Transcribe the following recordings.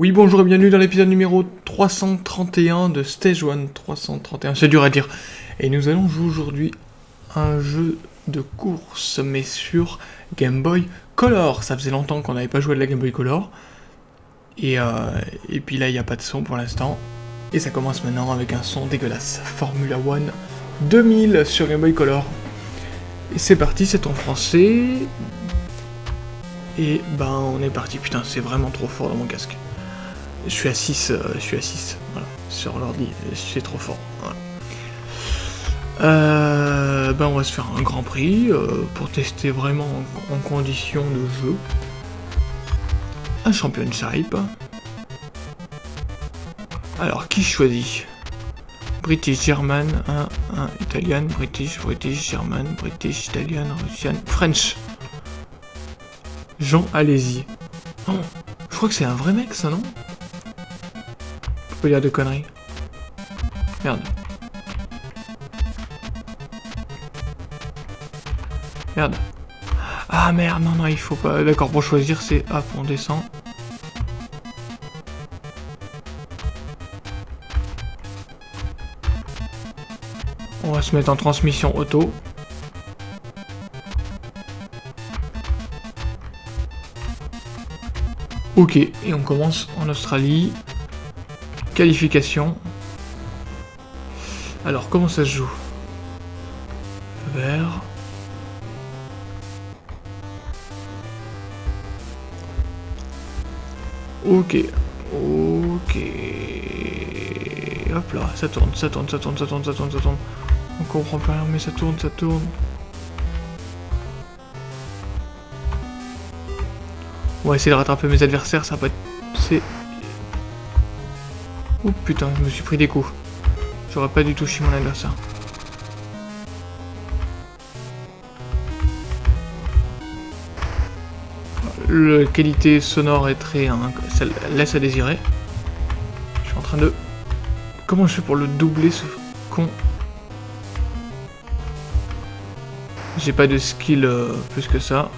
Oui, bonjour et bienvenue dans l'épisode numéro 331 de Stage 1 331, c'est dur à dire. Et nous allons jouer aujourd'hui un jeu de course, mais sur Game Boy Color. Ça faisait longtemps qu'on n'avait pas joué de la Game Boy Color. Et, euh, et puis là, il n'y a pas de son pour l'instant. Et ça commence maintenant avec un son dégueulasse. Formula One 2000 sur Game Boy Color. Et c'est parti, c'est en français. Et ben on est parti, putain c'est vraiment trop fort dans mon casque. Je suis à 6, euh, je suis à 6, voilà, sur l'ordi, c'est trop fort. Euh, ben on va se faire un grand prix euh, pour tester vraiment en, en condition de jeu. Un championship. Alors qui choisit? British, German, 1, 1, Italian, British, British, German, British, Italian, Russian, French. Jean, allez-y. Je crois que c'est un vrai mec, ça, non? Peux dire de conneries. Merde. Merde. Ah merde, non, non, il faut pas... D'accord, pour choisir, c'est... Hop, on descend. On va se mettre en transmission auto. Ok, et on commence en Australie. Qualification. Alors, comment ça se joue? Vert. Ok. Ok. Hop là, ça tourne, ça tourne, ça tourne, ça tourne, ça tourne, ça tourne. On comprend pas rien, mais ça tourne, ça tourne. On va essayer de rattraper mes adversaires, ça va pas être... Oh putain, je me suis pris des coups. J'aurais pas du tout chié mon adversaire. La qualité sonore est très... Hein, ça laisse à désirer. Je suis en train de... Comment je fais pour le doubler, ce con? J'ai pas de skill euh, plus que ça.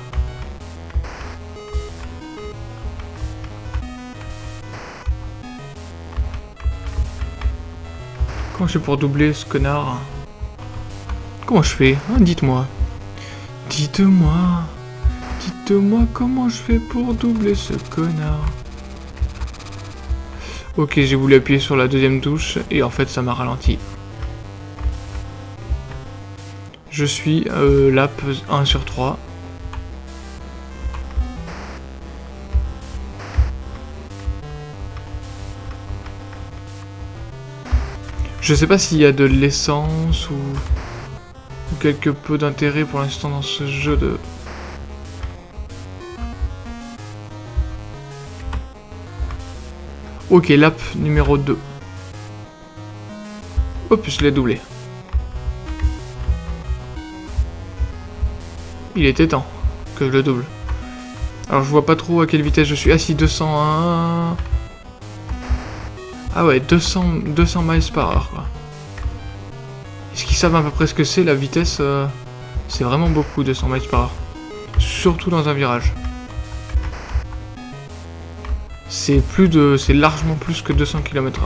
Comment je fais pour doubler ce connard Comment je fais hein, Dites-moi. Dites-moi. Dites-moi comment je fais pour doubler ce connard. Ok, j'ai voulu appuyer sur la deuxième touche et en fait ça m'a ralenti. Je suis euh, lap 1 sur 3. Je sais pas s'il y a de l'essence ou... quelque peu d'intérêt pour l'instant dans ce jeu de... Ok, lap numéro 2. Hop, je l'ai doublé. Il était temps que je le double. Alors je vois pas trop à quelle vitesse je suis. Ah si, 201... Ah ouais, 200, 200 miles par heure, quoi. Est-ce qu'ils savent à peu près ce que c'est, la vitesse euh, C'est vraiment beaucoup, 200 miles par heure. Surtout dans un virage. C'est plus de... C'est largement plus que 200 km h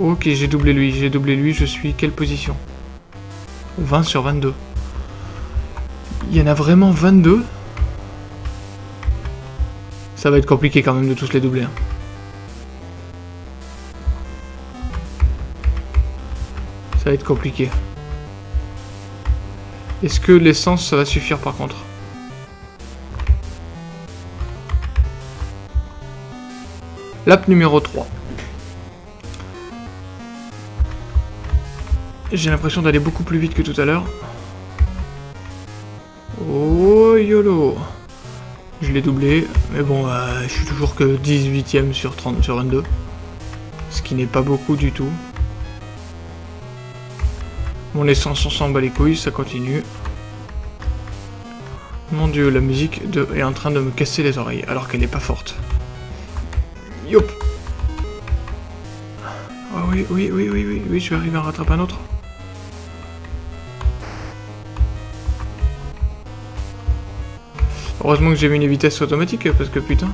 Ok, j'ai doublé lui, j'ai doublé lui, je suis quelle position? 20 sur 22. Il y en a vraiment 22 Ça va être compliqué quand même de tous les doubler. Hein. Ça va être compliqué. Est-ce que l'essence, ça va suffire par contre? Lap numéro 3. J'ai l'impression d'aller beaucoup plus vite que tout à l'heure. Oh YOLO Je l'ai doublé, mais bon, euh, je suis toujours que 18ème sur 30 sur 22. Ce qui n'est pas beaucoup du tout. Mon essence, on s'en bat les couilles, ça continue. Mon dieu, la musique est en train de me casser les oreilles, alors qu'elle n'est pas forte. Yop Oh oui, oui, oui, oui, oui, oui, je vais arriver à rattraper un autre. Heureusement que j'ai mis les vitesses automatiques, parce que putain...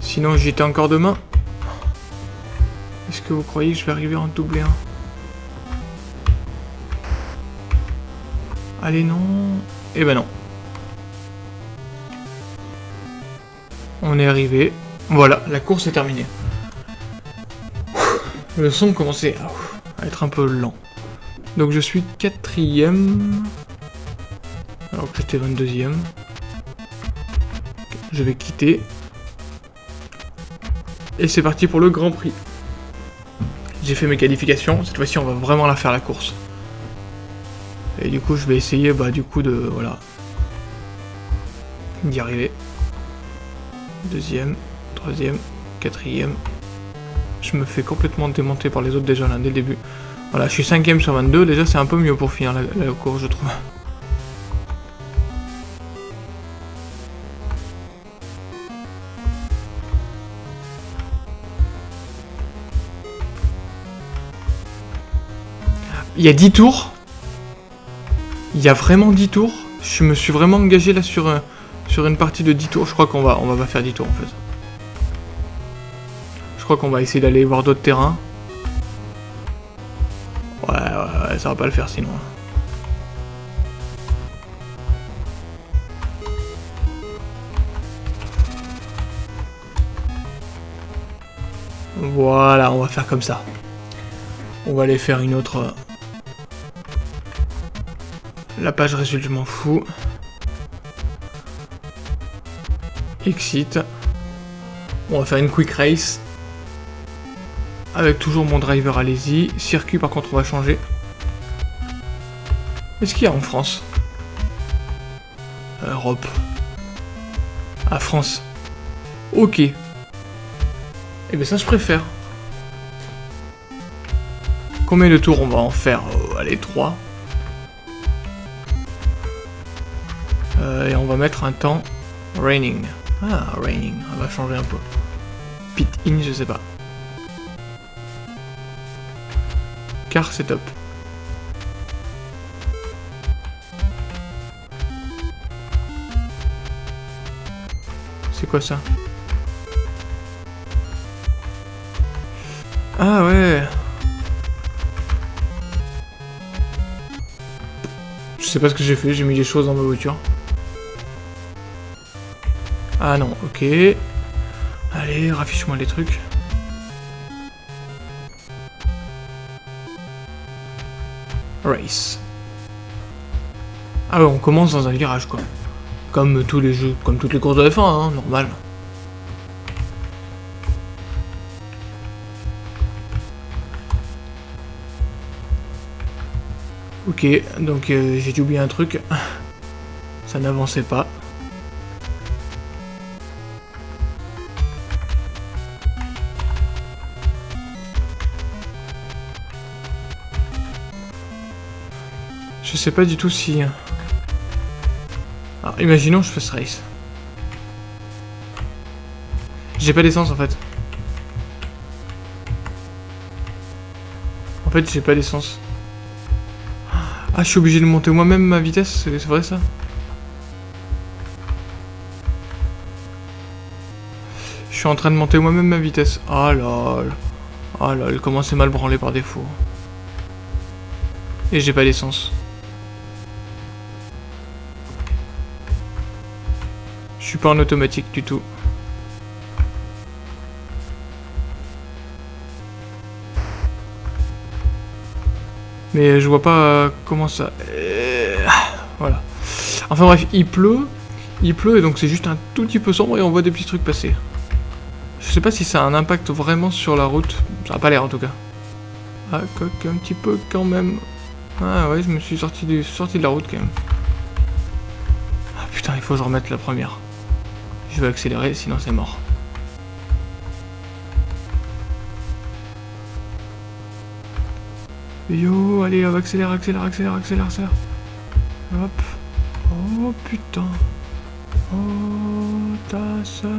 Sinon, j'étais encore demain. Est-ce que vous croyez que je vais arriver en doubler 1 Allez, non. Eh ben non. On est arrivé. Voilà, la course est terminée. Le son commençait à être un peu lent. Donc je suis quatrième. Alors que j'étais 22ème. Je vais quitter. Et c'est parti pour le Grand Prix. J'ai fait mes qualifications. Cette fois-ci, on va vraiment la faire la course. Et du coup, je vais essayer, bah, du coup, de... Voilà. D'y arriver. Deuxième, troisième, quatrième. Je me fais complètement démonter par les autres déjà là, dès le début. Voilà, je suis cinquième sur 22. Déjà, c'est un peu mieux pour finir la, course, je trouve. Il y a 10 tours. Il y a vraiment 10 tours. Je me suis vraiment engagé là sur, sur une partie de 10 tours. Je crois qu'on va, on va pas faire 10 tours en fait. Crois qu'on va essayer d'aller voir d'autres terrains. Ouais, ouais, ouais, ça va pas le faire sinon. Voilà, on va faire comme ça. On va aller faire une autre la page résulte, je m'en fous. Exit. On va faire une quick race. Avec toujours mon driver, allez-y. Circuit, par contre, on va changer. Qu'est-ce qu'il y a en France? Europe. Ah, France. Ok. Eh bien, ça, je préfère. Combien de tours on va en faire? Oh, Allez, 3. Euh, et on va mettre un temps raining. Ah, raining, on va changer un peu. Pit in, je sais pas. Car setup. C'est quoi ça? Ah ouais Je sais pas ce que j'ai fait, j'ai mis des choses dans ma voiture. Ah non, ok. Allez, raffiche-moi les trucs. Race. Ah ouais, on commence dans un virage, quoi. Comme tous les jeux, comme toutes les courses de F1, hein, normal. Ok, donc euh, j'ai oublié un truc. Ça n'avançait pas. Sais pas du tout si... Alors, imaginons je fais ce race. J'ai pas d'essence en fait. En fait, j'ai pas d'essence. Ah, je suis obligé de monter moi-même ma vitesse, c'est vrai ça Je suis en train de monter moi-même ma vitesse. Ah lol. Ah lol, comment c'est mal branlé par défaut. Et j'ai pas d'essence. Suis pas en automatique du tout. Mais je vois pas euh, comment ça... Euh, voilà. Enfin bref, il pleut. Il pleut et donc c'est juste un tout petit peu sombre et on voit des petits trucs passer. Je sais pas si ça a un impact vraiment sur la route. Ça a pas l'air en tout cas. Ah, un petit peu quand même. Ah ouais, je me suis sorti, du, sorti de la route quand même. Ah putain, il faut que je remette la première. Je vais accélérer, sinon c'est mort. Yo, allez, accélérer, accélérer, accélérer, accélérer, accélérer. Hop. Oh putain. Oh, ta soeur.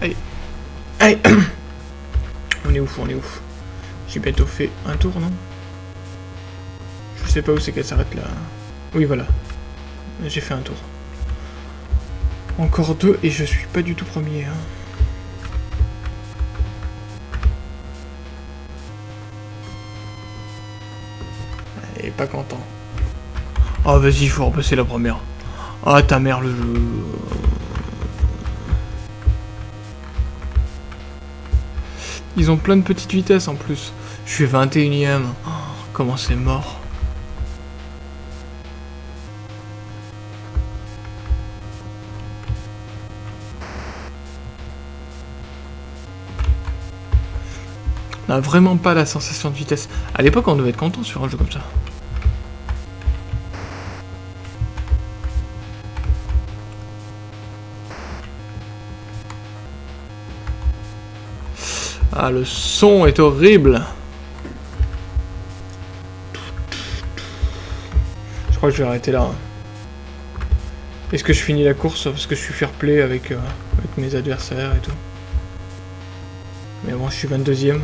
allez. Allez On est ouf, on est ouf. J'ai bientôt fait un tour, non? Je sais pas où c'est qu'elle s'arrête là. Oui, voilà. J'ai fait un tour. Encore deux et je suis pas du tout premier. Hein. Et pas content. Oh vas-y, faut repasser la première. Ah ta mère le jeu. Ils ont plein de petites vitesses en plus. Je suis 21ème. Oh, comment c'est mort. N'a vraiment pas la sensation de vitesse. À l'époque, on devait être content sur un jeu comme ça. Ah, le son est horrible. Je crois que je vais arrêter là. Hein. Est-ce que je finis la course? Parce que je suis fair play avec, euh, avec mes adversaires et tout Mais bon, je suis 22ème.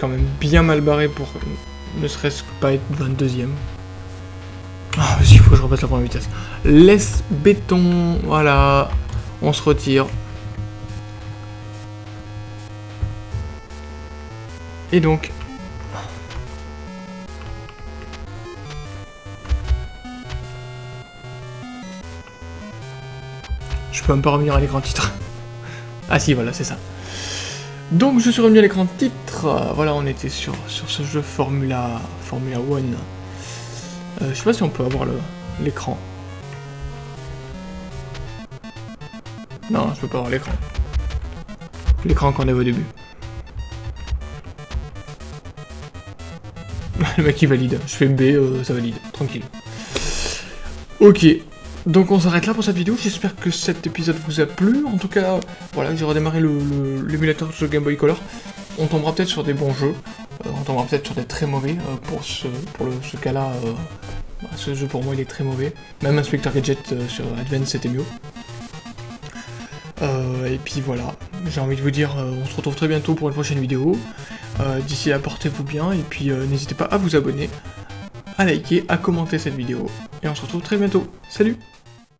Quand même bien mal barré pour ne serait-ce que pas être 22ème. Ah, vas-y, il faut que je repasse la première vitesse. Laisse béton, voilà. On se retire. Et donc... Je peux même pas revenir à l'écran titre. ah si, voilà, c'est ça. Donc je suis revenu à l'écran titre. Voilà, on était sur, sur ce jeu Formula, Formula One. Euh, je sais pas si on peut avoir l'écran. Non, je peux pas avoir l'écran. L'écran qu'on avait au début. le mec il valide. Je fais B, euh, ça valide. Tranquille. Ok. Donc on s'arrête là pour cette vidéo, j'espère que cet épisode vous a plu. En tout cas, voilà, j'ai redémarré l'émulateur de Game Boy Color. On tombera peut-être sur des bons jeux, euh, on tombera peut-être sur des très mauvais. Euh, pour ce, cas-là, bah, ce jeu pour moi il est très mauvais. Même Inspector Gadget sur Advance c'était mieux. et puis voilà, j'ai envie de vous dire, on se retrouve très bientôt pour une prochaine vidéo. Euh, d'ici là, portez-vous bien, et puis euh, n'hésitez pas à vous abonner, à liker, à commenter cette vidéo, et on se retrouve très bientôt. Salut